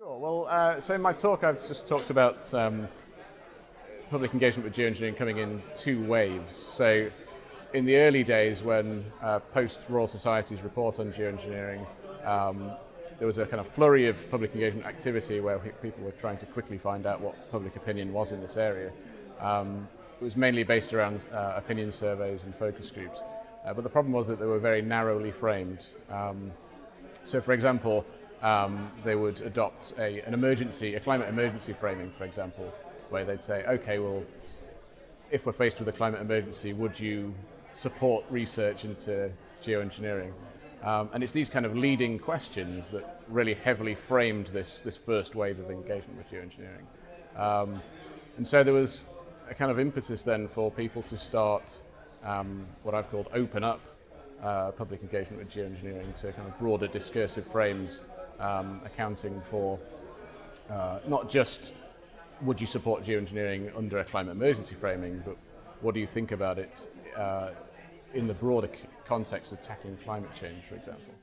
Sure. Well, uh, so in my talk, I've just talked about um, public engagement with geoengineering coming in two waves. So in the early days when uh, post-Royal Society's report on geoengineering, um, there was a kind of flurry of public engagement activity where people were trying to quickly find out what public opinion was in this area. Um, it was mainly based around uh, opinion surveys and focus groups. Uh, but the problem was that they were very narrowly framed. Um, so for example, um, they would adopt a, an emergency, a climate emergency framing, for example, where they'd say, okay, well, if we're faced with a climate emergency, would you support research into geoengineering? Um, and it's these kind of leading questions that really heavily framed this, this first wave of engagement with geoengineering. Um, and so there was a kind of impetus then for people to start um, what I've called open up uh, public engagement with geoengineering to kind of broader discursive frames um, accounting for uh, not just would you support geoengineering under a climate emergency framing, but what do you think about it uh, in the broader context of tackling climate change, for example?